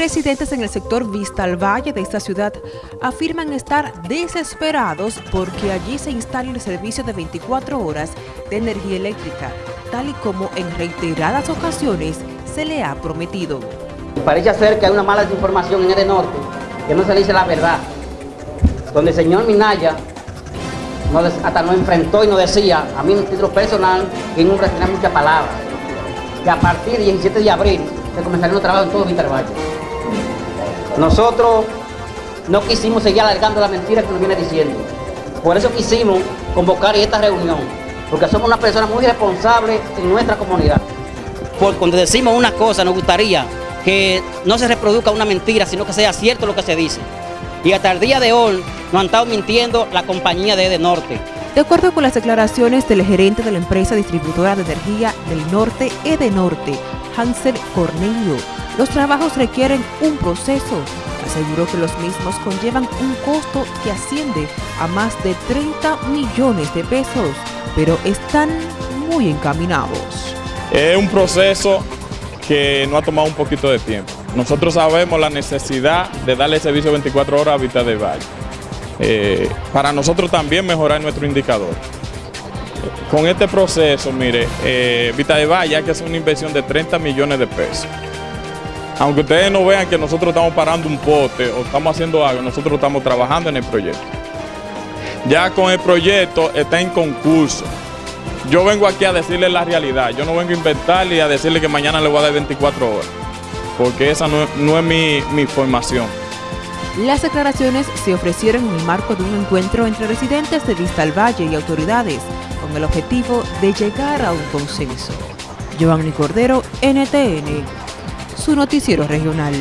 Residentes en el sector Vista al Valle de esta ciudad afirman estar desesperados porque allí se instale el servicio de 24 horas de energía eléctrica, tal y como en reiteradas ocasiones se le ha prometido. Parece ser que hay una mala desinformación en el norte, que no se dice la verdad. Donde el señor Minaya hasta nos enfrentó y nos decía, a mí en título personal, que no tenía muchas palabras, que a partir del 17 de abril se comenzarían los trabajos en todo Vista Valle. Nosotros no quisimos seguir alargando la mentira que nos viene diciendo. Por eso quisimos convocar esta reunión, porque somos una persona muy responsable en nuestra comunidad. Por cuando decimos una cosa, nos gustaría que no se reproduzca una mentira, sino que sea cierto lo que se dice. Y hasta el día de hoy nos han estado mintiendo la compañía de Edenorte. De acuerdo con las declaraciones del gerente de la empresa distribuidora de energía del norte, Edenorte, Hansel Cornelio, los trabajos requieren un proceso. Aseguró que los mismos conllevan un costo que asciende a más de 30 millones de pesos, pero están muy encaminados. Es un proceso que no ha tomado un poquito de tiempo. Nosotros sabemos la necesidad de darle servicio 24 horas a Vita de Valle. Eh, para nosotros también mejorar nuestro indicador. Con este proceso, mire, eh, Vita de Valle que hacer una inversión de 30 millones de pesos. Aunque ustedes no vean que nosotros estamos parando un pote o estamos haciendo algo, nosotros estamos trabajando en el proyecto. Ya con el proyecto está en concurso. Yo vengo aquí a decirle la realidad, yo no vengo a inventarle y a decirle que mañana le voy a dar 24 horas, porque esa no, es mi, mi formación. Las declaraciones se ofrecieron en el marco de un encuentro entre residentes de Vista al Valle y autoridades, con el objetivo de llegar a un consenso. Giovanni Cordero, NTN, su noticiero regional.